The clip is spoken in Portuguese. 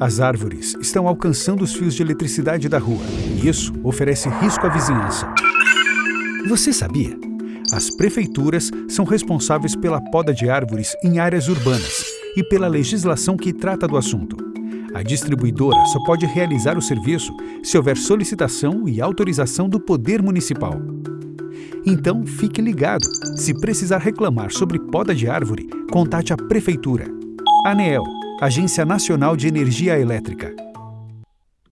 As árvores estão alcançando os fios de eletricidade da rua e isso oferece risco à vizinhança. Você sabia? As prefeituras são responsáveis pela poda de árvores em áreas urbanas e pela legislação que trata do assunto. A distribuidora só pode realizar o serviço se houver solicitação e autorização do Poder Municipal. Então, fique ligado. Se precisar reclamar sobre poda de árvore, contate a Prefeitura. ANEEL, Agência Nacional de Energia Elétrica.